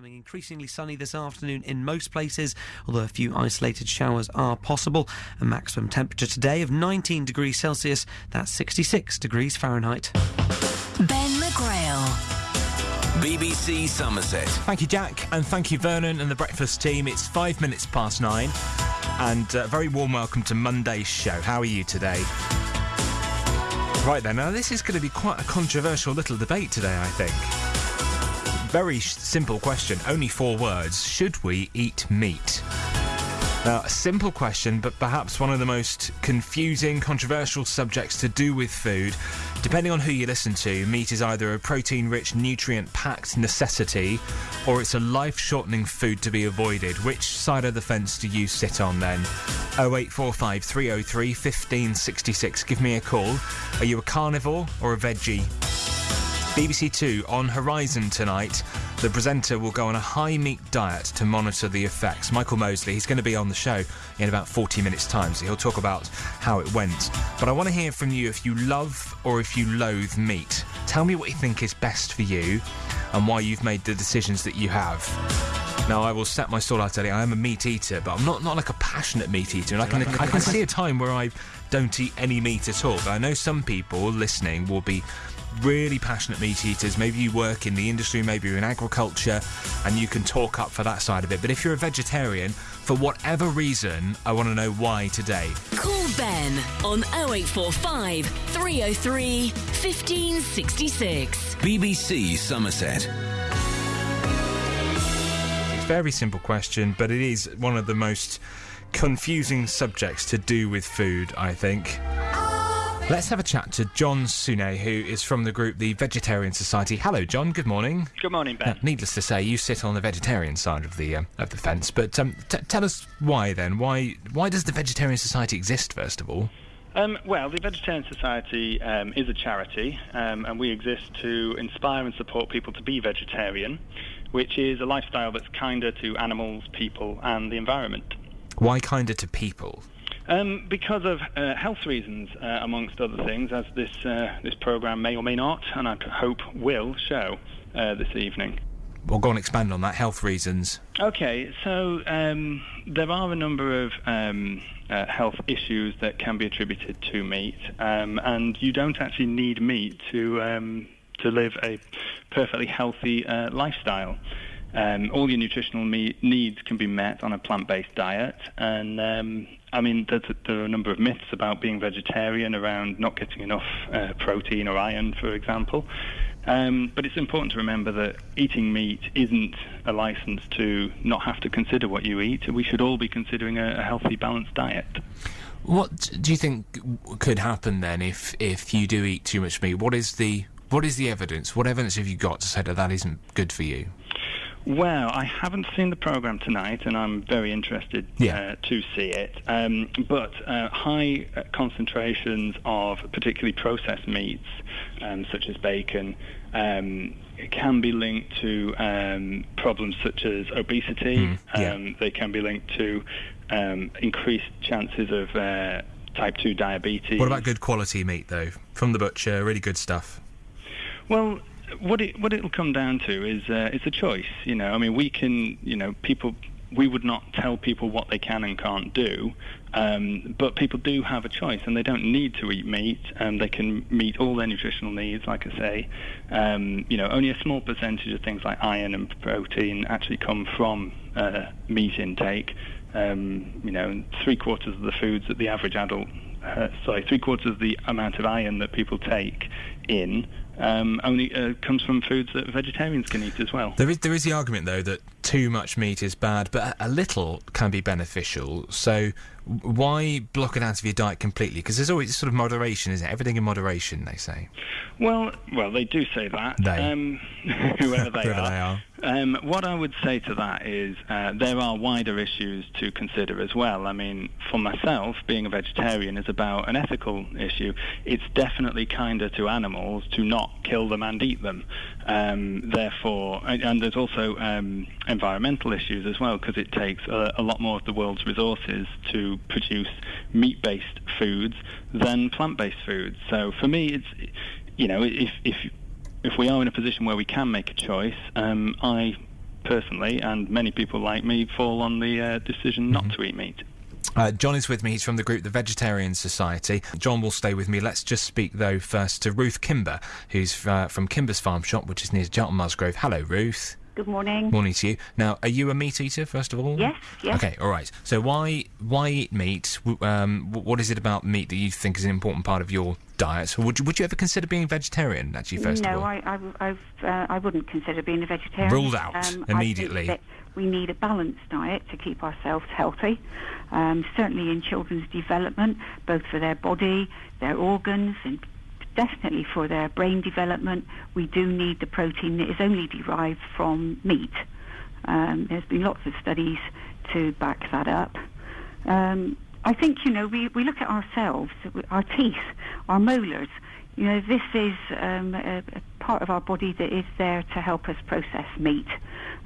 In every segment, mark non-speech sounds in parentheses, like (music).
becoming increasingly sunny this afternoon in most places, although a few isolated showers are possible. A maximum temperature today of 19 degrees Celsius, that's 66 degrees Fahrenheit. Ben McGrail. BBC Somerset. Thank you, Jack, and thank you, Vernon and the breakfast team. It's five minutes past nine, and a very warm welcome to Monday's show. How are you today? Right then, now this is going to be quite a controversial little debate today, I think. Very simple question, only four words. Should we eat meat? Now, a simple question, but perhaps one of the most confusing, controversial subjects to do with food. Depending on who you listen to, meat is either a protein rich, nutrient packed necessity or it's a life shortening food to be avoided. Which side of the fence do you sit on then? 0845 303 1566. Give me a call. Are you a carnivore or a veggie? BBC Two on Horizon tonight. The presenter will go on a high meat diet to monitor the effects. Michael Mosley, he's going to be on the show in about 40 minutes' time, so he'll talk about how it went. But I want to hear from you if you love or if you loathe meat. Tell me what you think is best for you and why you've made the decisions that you have. Now, I will set my stall out today. I am a meat eater, but I'm not, not like a passionate meat eater. And I can, I can see a time where I don't eat any meat at all. But I know some people listening will be really passionate meat eaters. Maybe you work in the industry, maybe you're in agriculture, and you can talk up for that side of it. But if you're a vegetarian, for whatever reason, I want to know why today. Call Ben on 0845 303 1566. BBC Somerset. It's a very simple question, but it is one of the most confusing subjects to do with food, I think. Let's have a chat to John Sune, who is from the group the Vegetarian Society. Hello, John. Good morning. Good morning, Ben. Uh, needless to say, you sit on the vegetarian side of the um, of the fence. But um, t- tell us why then. Why why does the Vegetarian Society exist? First of all. Um, well, the Vegetarian Society um, is a charity, um, and we exist to inspire and support people to be vegetarian, which is a lifestyle that's kinder to animals, people, and the environment. Why kinder to people? Um, because of uh, health reasons, uh, amongst other things, as this uh, this program may or may not, and I hope will show uh, this evening. Well, go and expand on that. Health reasons. Okay, so um, there are a number of um, uh, health issues that can be attributed to meat, um, and you don't actually need meat to um, to live a perfectly healthy uh, lifestyle. Um, all your nutritional me- needs can be met on a plant-based diet, and um, I mean there are a number of myths about being vegetarian around not getting enough uh, protein or iron, for example. Um, but it's important to remember that eating meat isn't a license to not have to consider what you eat. We should all be considering a, a healthy, balanced diet. What do you think could happen then if if you do eat too much meat? What is the what is the evidence? What evidence have you got to say that that isn't good for you? Well, I haven't seen the program tonight, and I'm very interested Yeah. uh, to see it. Um, but uh, high uh, concentrations of particularly processed meats, um, such as bacon, um, can be linked to um, problems such as obesity. Mm, yeah. um, they can be linked to um, increased chances of uh, type 2 diabetes. What about good quality meat though, from the butcher? Really good stuff. Well, what it what it'll come down to is uh, it's a choice. You know, I mean, we can, you know, people. We would not tell people what they can and can't do, um, but people do have a choice, and they don't need to eat meat. Um, they can meet all their nutritional needs, like I say. Um, you know, only a small percentage of things like iron and protein actually come from uh, meat intake. Um, you know, three quarters of the foods that the average adult, uh, sorry, three quarters of the amount of iron that people take in um, only uh, comes from foods that vegetarians can eat as well. There is there is the argument though that too much meat is bad, but a, little can be beneficial. So why block it out of your diet completely? Because there's always sort of moderation, isn't it? Everything in moderation, they say. Well, well, they do say that. They. Um, (laughs) (laughs) whoever they Whoever are. they are. Um, what I would say to that is uh, there are wider issues to consider as well. I mean, for myself, being a vegetarian is about an ethical issue. It's definitely kinder to animals to not kill them and eat them. Um, therefore, and, and there's also um, environmental issues as well because it takes a, a lot more of the world's resources to produce meat-based foods than plant-based foods. So for me, it's you know if if if we are in a position where we can make a choice, um, I personally, and many people like me, fall on the uh, decision not to eat meat. Uh, John is with me. He's from the group The Vegetarian Society. John will stay with me. Let's just speak, though, first to Ruth Kimber, who's uh, from Kimber's Farm Shop, which is near Charlton Musgrove. Hello, Ruth. Good morning. Morning to you. Now, are you a meat eater, first of all? Yes, yes. Okay, all right. So, why why eat meat? Um, what is it about meat that you think is an important part of your diet? Would you, would you ever consider being vegetarian, actually, first no, of all? I, I, I've, uh, I wouldn't consider being a vegetarian. Ruled out Um, immediately. I we need a balanced diet to keep ourselves healthy. Um, certainly in children's development, both for their body, their organs, and definitely for their brain development, we do need the protein that is only derived from meat. Um, there's been lots of studies to back that up. Um, I think, you know, we, we look at ourselves, our teeth, our molars. You know, this is um, a, a part of our body that is there to help us process meat.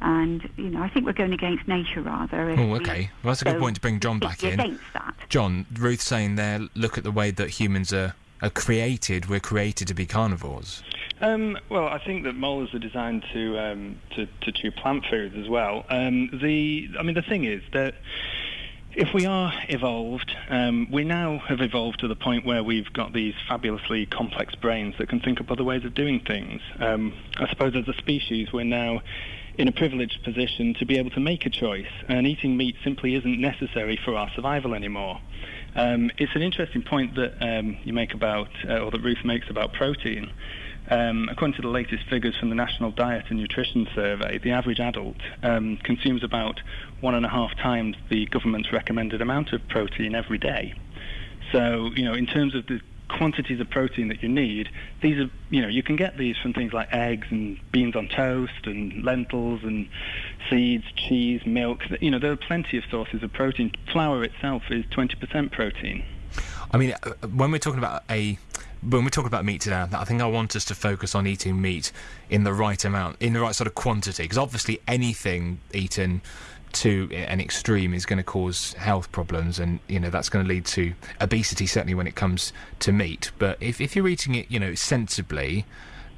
And, you know, I think we're going against nature rather. Oh, we okay. Well, that's a good go point to bring John back in. Against that. John, Ruth saying there, look at the way that humans are, are created. We're created to be carnivores. Um, well, I think that molars are designed to um, to, to chew plant foods as well. Um, the, I mean, the thing is that if we are evolved, um, we now have evolved to the point where we've got these fabulously complex brains that can think up other ways of doing things. Um, I suppose as a species, we're now in a privileged position to be able to make a choice, and eating meat simply isn't necessary for our survival anymore. Um, it's an interesting point that um, you make about, uh, or that Ruth makes about protein. Um, according to the latest figures from the National Diet and Nutrition Survey, the average adult um, consumes about one and a half times the government's recommended amount of protein every day. So, you know, in terms of the quantities of protein that you need, these are, you know, you can get these from things like eggs and beans on toast and lentils and seeds, cheese, milk. You know, there are plenty of sources of protein. Flour itself is 20% protein. I mean, uh, when we're talking about a when we're talking about meat today, I think I want us to focus on eating meat in the right amount, in the right sort of quantity, because obviously anything eaten to an extreme is going to cause health problems, and you know that's going to lead to obesity. Certainly when it comes to meat, but if if you're eating it, you know, sensibly.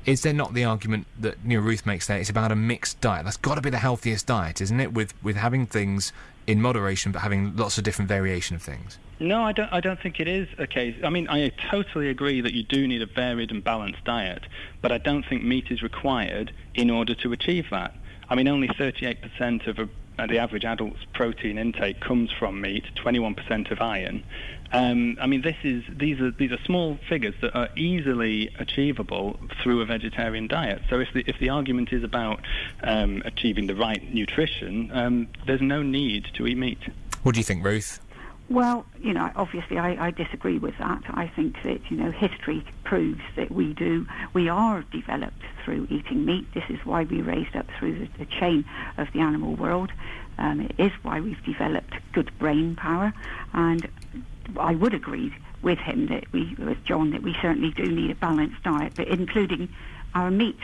Is there not the argument that you know, Ruth makes there? It's about a mixed diet. That's got to be the healthiest diet, isn't it? With with having things in moderation, but having lots of different variation of things. No, I don't. I don't think it is a case. I mean, I totally agree that you do need a varied and balanced diet, but I don't think meat is required in order to achieve that. I mean, only 38% of a, uh, the average adult's protein intake comes from meat, 21% of iron. Um, I mean, this is these are these are small figures that are easily achievable through a vegetarian diet. So if the if the argument is about um, achieving the right nutrition, um, there's no need to eat meat. What do you think, Ruth? Well, you know, obviously I, I disagree with that. I think that, you know, history proves that we do, we are developed through eating meat. This is why we raised up through the, the chain of the animal world. Um, it is why we've developed good brain power. And I would agree with him that we, with John, that we certainly do need a balanced diet, but including our meat.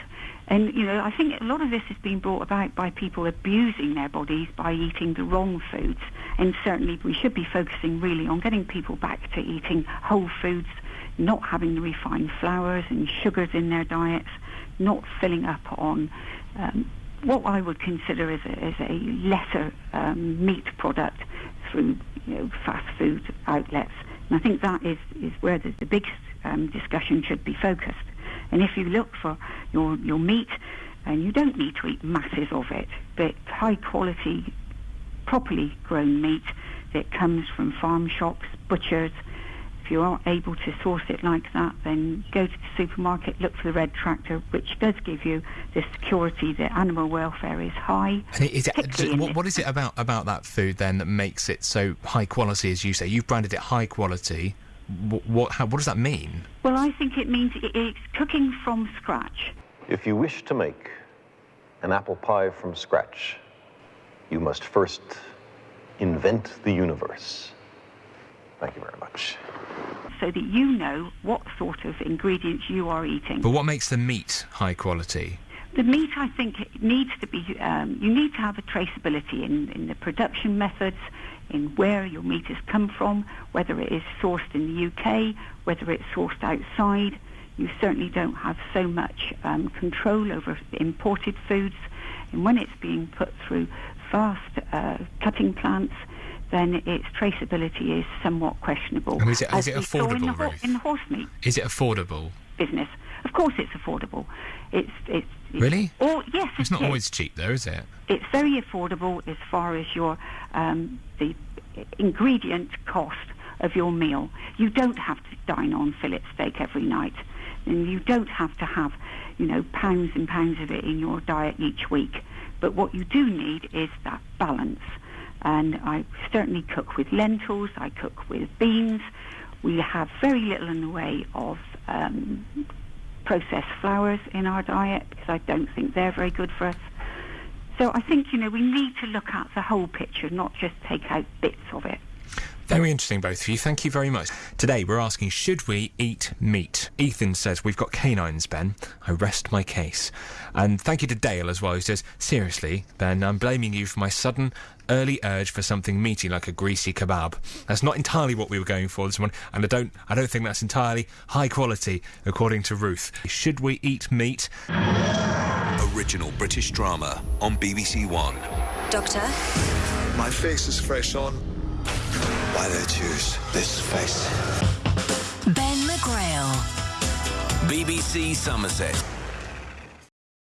And, you know, I think a lot of this has been brought about by people abusing their bodies by eating the wrong foods. And certainly we should be focusing really on getting people back to eating whole foods, not having the refined flours and sugars in their diets, not filling up on um, what I would consider as a, as a lesser um, meat product through you know, fast food outlets. And I think that is, is where the, the um, discussion should be focused. And if you look for your, your meat, and you don't need to eat masses of it, but high quality, properly grown meat that comes from farm shops, butchers, if you are able to source it like that, then go to the supermarket, look for the red tractor, which does give you the security that animal welfare is high. And is it, what, what is it about, about that food then that makes it so high quality, as you say? You've branded it high quality. What, what, how, what does that mean? Well, I think it means it's cooking from scratch. If you wish to make an apple pie from scratch, you must first invent the universe. Thank you very much. so that you know what sort of ingredients you are eating. But what makes the meat high quality? The meat, I think, needs to be, um, you need to have a traceability in, in the production methods, in where your meat has come from, whether it is sourced in the UK, whether it's sourced outside. You certainly don't have so much um, control over imported foods. And when it's being put through fast uh, cutting plants, then its traceability is somewhat questionable. And is it- is it saw in affordable, the, in the horse meat Is it affordable? business? Of course, it's affordable. It's it's, it's Really? Or yes, It's it not is. always cheap, though, is it? It's very affordable as far as your um, the ingredient cost of your meal. You don't have to dine on fillet steak every night, and you don't have to have, you know, pounds and pounds of it in your diet each week. But what you do need is that balance. And I certainly cook with lentils. I cook with beans. We have very little in the way of um, processed flours in our diet because I don't think they're very good for us. So I think, you know, we need to look at the whole picture, not just take out bits of it. Very interesting, both of you. Thank you very much. Today, we're asking should we eat meat? Ethan says, We've got canines, Ben. I rest my case. And thank you to Dale as well, who says, Seriously, Ben, I'm blaming you for my sudden early urge for something meaty like a greasy kebab. That's not entirely what we were going for this morning, and I don't, I don't think that's entirely high quality, according to Ruth. Should we eat meat? Original British drama on BBC One. Doctor? My face is fresh on. Why they choose this face? Ben McGrail. BBC Somerset.